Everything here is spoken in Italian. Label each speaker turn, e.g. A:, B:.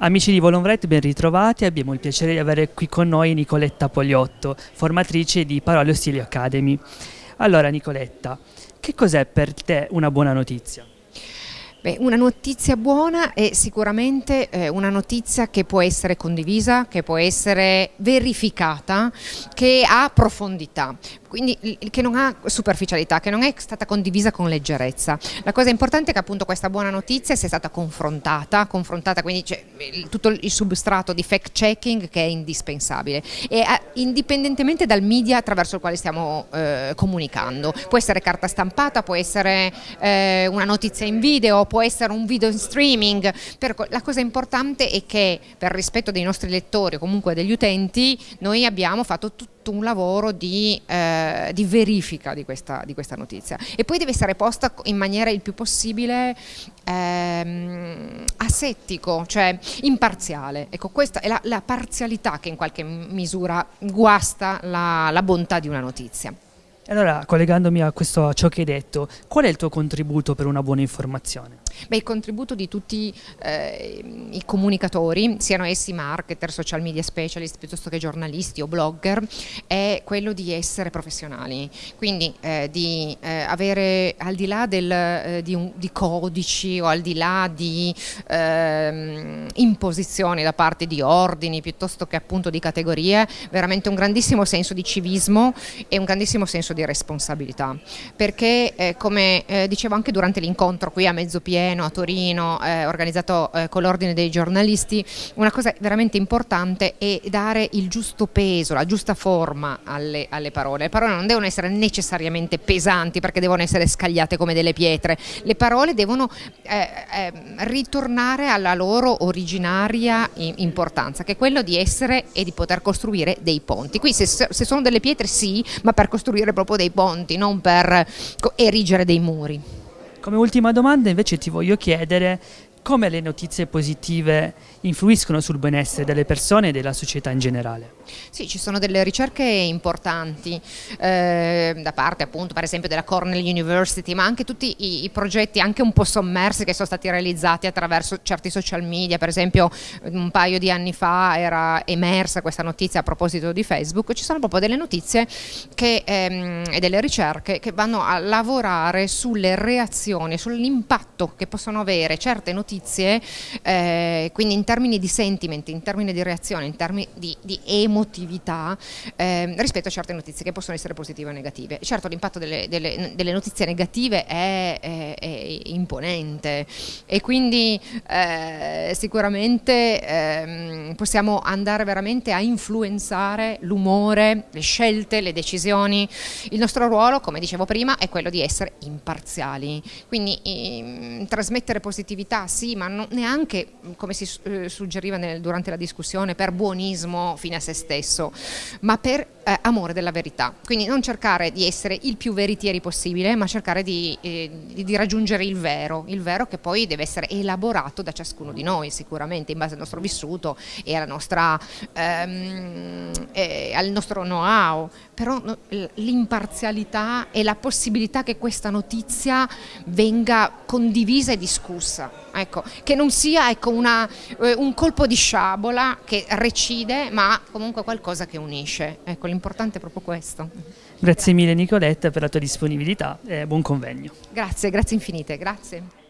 A: Amici di Volonvret, ben ritrovati. Abbiamo il piacere di avere qui con noi Nicoletta Pogliotto, formatrice di Parole Ostili Academy. Allora, Nicoletta, che cos'è per te una buona notizia?
B: Beh, una notizia buona è sicuramente eh, una notizia che può essere condivisa, che può essere verificata, che ha profondità quindi che non ha superficialità, che non è stata condivisa con leggerezza. La cosa importante è che appunto questa buona notizia sia stata confrontata, confrontata quindi c'è tutto il substrato di fact checking che è indispensabile e indipendentemente dal media attraverso il quale stiamo eh, comunicando. Può essere carta stampata, può essere eh, una notizia in video, può essere un video in streaming, la cosa importante è che per rispetto dei nostri lettori o comunque degli utenti noi abbiamo fatto tutto tutto un lavoro di, eh, di verifica di questa, di questa, notizia e poi deve essere posta in maniera il più possibile ehm, asettico, cioè imparziale. Ecco, questa è la, la, parzialità che in qualche misura guasta la, la bontà di una notizia.
A: Allora, collegandomi a, questo, a ciò che hai detto, qual è il tuo contributo per una buona informazione?
B: Beh, il contributo di tutti eh, i comunicatori, siano essi marketer, social media specialist, piuttosto che giornalisti o blogger, è quello di essere professionali, quindi eh, di eh, avere al di là del, eh, di, un, di, codici o al di là di ehm, imposizioni da parte di ordini piuttosto che appunto di categorie, veramente un grandissimo senso di civismo e un grandissimo senso di responsabilità, perché eh, come eh, dicevo anche durante l'incontro qui a mezzo pieno, Treno, a Torino, eh, organizzato eh, con l'ordine dei giornalisti, una cosa veramente importante è dare il giusto peso, la giusta forma alle, alle parole. Le parole non devono essere necessariamente pesanti perché devono essere scagliate come delle pietre, le parole devono eh, eh ritornare alla loro originaria importanza, che è quello di essere e di poter costruire dei ponti. Qui se, se sono delle pietre sì, ma per costruire proprio dei ponti, non per erigere dei muri.
A: Come ultima domanda invece ti voglio chiedere come le notizie positive influiscono sul benessere delle persone e della società in generale.
B: Sì, ci sono delle ricerche importanti eh, da parte appunto per esempio della Cornell University, ma anche tutti i, i, progetti anche un po' sommersi che sono stati realizzati attraverso certi social media, per esempio un paio di anni fa era emersa questa notizia a proposito di Facebook, ci sono proprio delle notizie che, ehm, e delle ricerche che vanno a lavorare sulle reazioni, sull'impatto che possono avere certe notizie notizie, eh, quindi in termini di sentiment, in termini di reazione, in termini di, di emotività, eh, rispetto a certe notizie che possono essere positive o negative. Certo l'impatto delle, delle, delle, notizie negative è, è, è, imponente e quindi eh, sicuramente ehm, possiamo andare veramente a influenzare l'umore, le scelte, le decisioni. Il nostro ruolo, come dicevo prima, è quello di essere imparziali, quindi ehm, trasmettere positività sì, ma non, neanche, come si eh, suggeriva nel, durante la discussione, per buonismo fine a se stesso, ma per eh, amore della verità. Quindi non cercare di essere il più veritieri possibile, ma cercare di, eh, di, raggiungere il vero, il vero che poi deve essere elaborato da ciascuno di noi sicuramente, in base al nostro vissuto e nostra, ehm, eh, al nostro know-how, però l'imparzialità e la possibilità che questa notizia venga condivisa e discussa ecco, che non sia ecco, una, eh, un colpo di sciabola che recide, ma comunque qualcosa che unisce. Ecco, l'importante è proprio questo.
A: Grazie mille Nicoletta per la tua disponibilità e buon convegno.
B: Grazie, grazie infinite, grazie.